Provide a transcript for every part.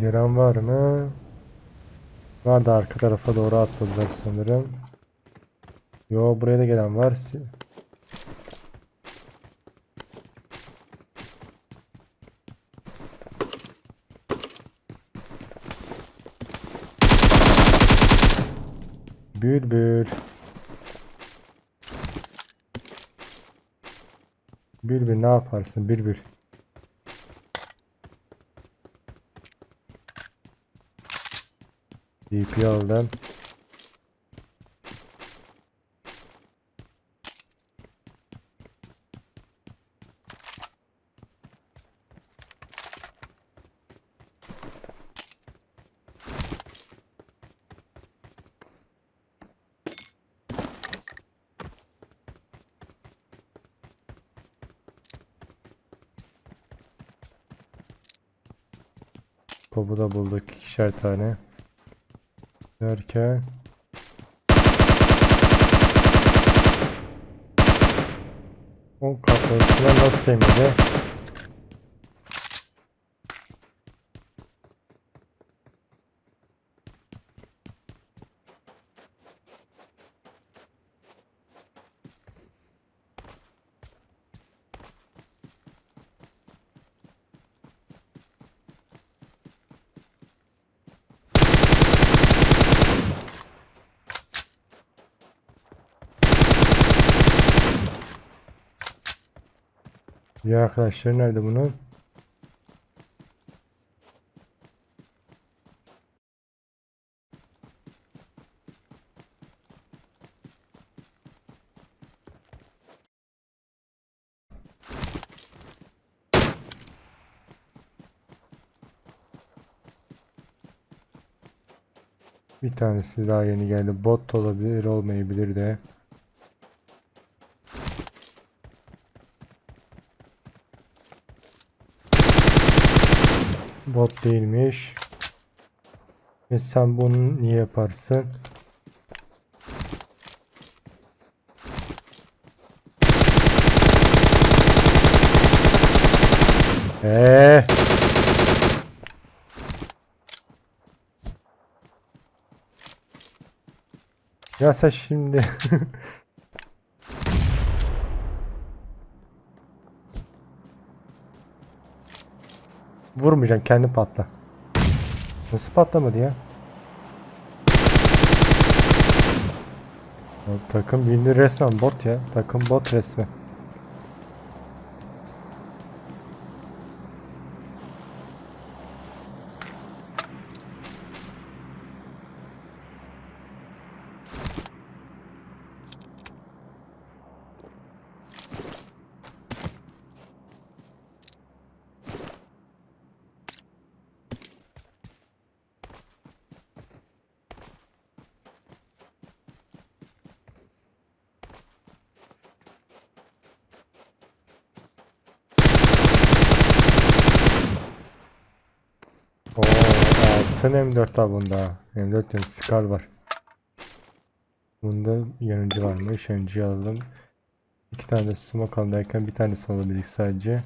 Gelen var mı? Var arka tarafa doğru atladılar sanırım. Yo buraya da gelen var. Bülbül. Bülbül ne yaparsın Bülbül? DP aldım. Topu da bulduk ikişer tane. Derken o kafasına nasıl semedi? Diğer arkadaşları nerede bunun? Bir tanesi daha yeni geldi. Bot olabilir, olmayabilir de. Bot değilmiş. Ve sen bunu niye yaparsın? Eee. Ya sen şimdi Vurmayacaksın kendi patla. Nasıl patlamadı ya? Takım bildiğin resmen bot ya. Takım bot resmen. Altın M4 var bunda. M4 diyorum Scar var. Bunda yanıcı varmış. Yanıcıyı alalım. İki tane de smoke alalım derken bir tane alabildik sadece.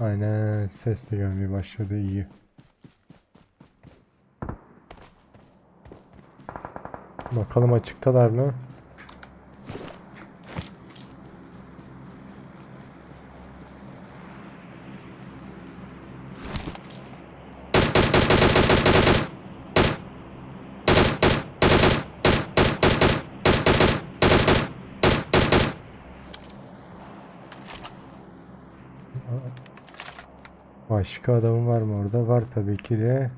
Aynen ses de gelmeye başladı iyi. Bakalım açıktalar mı? Başka adamın var mı orada? Var tabii ki de.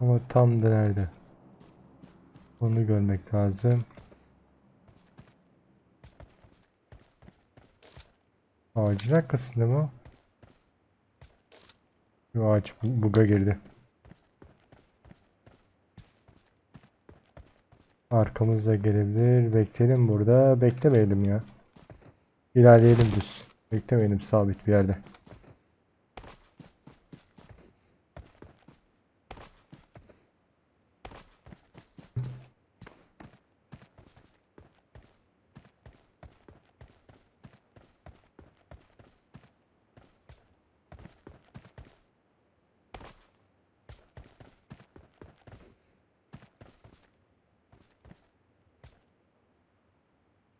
Ama tam da nerede? Onu görmek lazım. Ağacın arkasında mı? Yo, ağaç bu- buga girdi. Arkamızda gelebilir. Bekleyelim burada. Beklemeyelim ya. İlerleyelim düz. Beklemeyelim sabit bir yerde.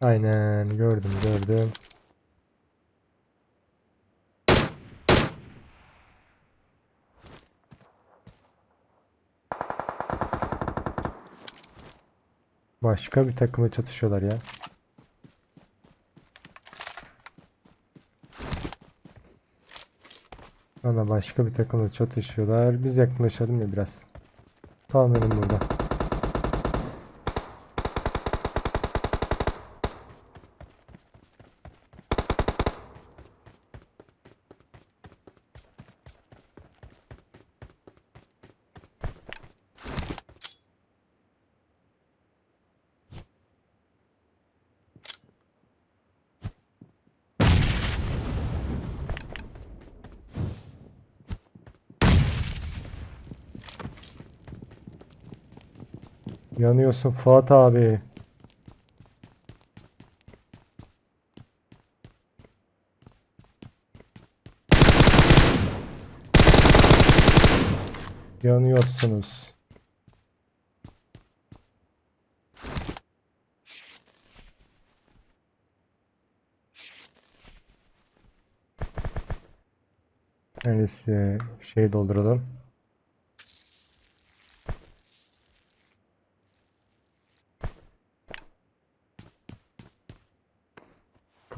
Aynen gördüm gördüm. Başka bir takıma çatışıyorlar ya. Valla başka bir takımla çatışıyorlar. Biz yaklaşalım ya biraz. Kalmayalım burada. Yanıyorsun Fuat abi. Yanıyorsunuz. Neyse şey dolduralım.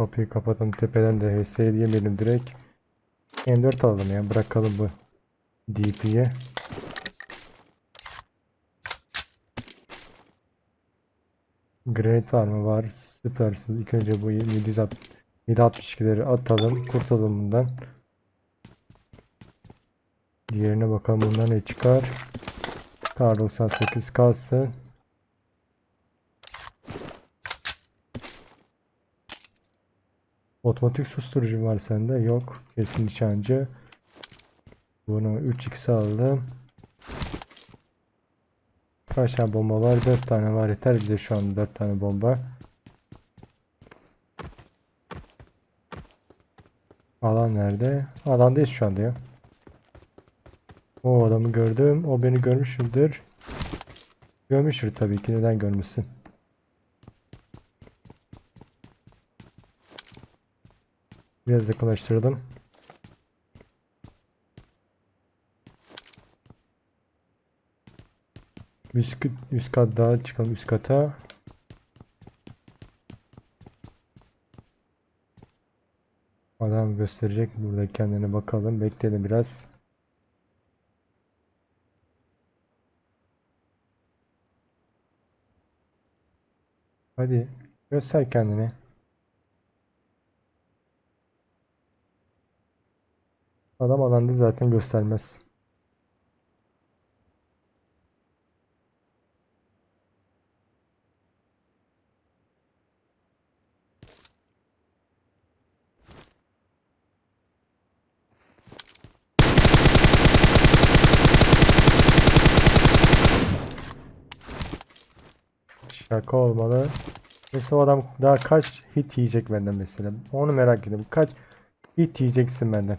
Kapıyı kapatalım tepeden de HS diyemeyelim direkt. M4 alalım ya bırakalım bu DP'ye. Granite var mı? Var. Süpersin. İlk önce bu 762'leri atalım. Kurtulalım bundan. Diğerine bakalım bundan ne çıkar. Kar 98 kalsın. Otomatik susturucu var sende. Yok. Keskin nişancı. Bunu 3x aldım. Kaç tane bomba var? 4 tane var. Yeter bize şu an 4 tane bomba. Alan nerede? Alandayız şu anda ya. O adamı gördüm. O beni görmüştür. Görmüştür tabii ki. Neden görmüşsün? Biraz yakınlaştırdım. Üst, üst kat daha çıkalım üst kata. Adam gösterecek burada kendine bakalım. Bekleyelim biraz. Hadi göster kendini. Adam alanda zaten göstermez. Şaka olmalı. Mesela adam daha kaç hit yiyecek benden mesela. Onu merak ediyorum. Kaç hit yiyeceksin benden.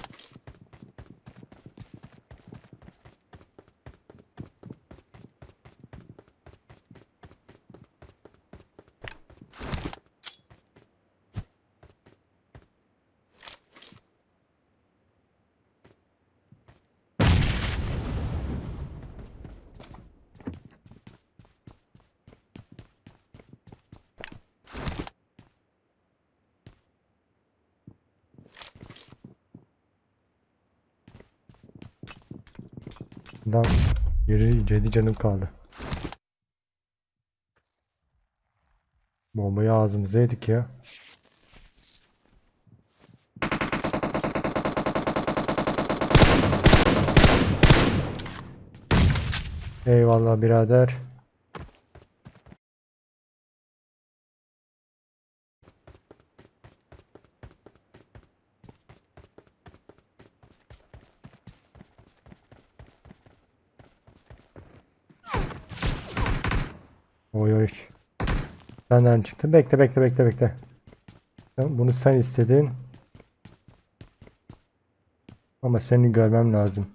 Adam yeri 7 canım kaldı. Bombayı ağzımıza yedik ya. Eyvallah birader. Oy oy. Senden çıktı. Bekle bekle bekle bekle. Bunu sen istedin. Ama seni görmem lazım.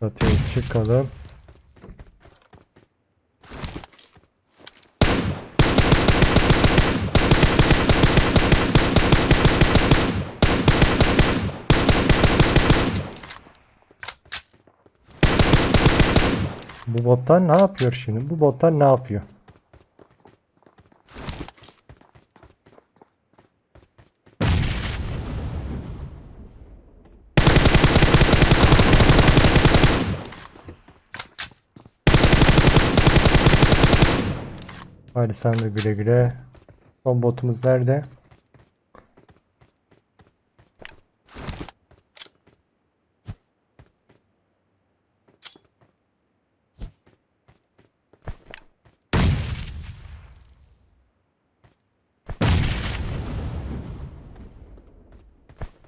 Çatıya çıkalım. Bu botlar ne yapıyor şimdi? Bu botlar ne yapıyor? Hadi sen de güle güle. Son botumuz nerede?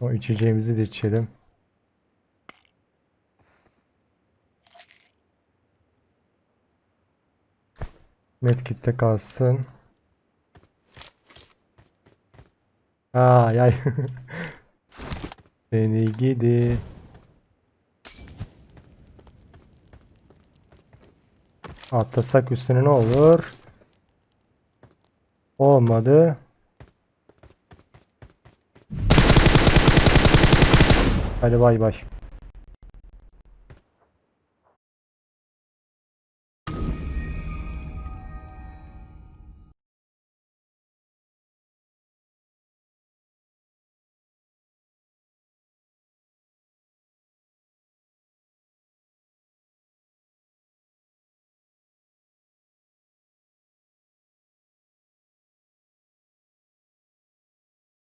O içeceğimizi de içelim. Medkit'te kalsın. Ay ay. Seni gidi. Atlasak üstüne ne olur? Olmadı. Hadi bay bay.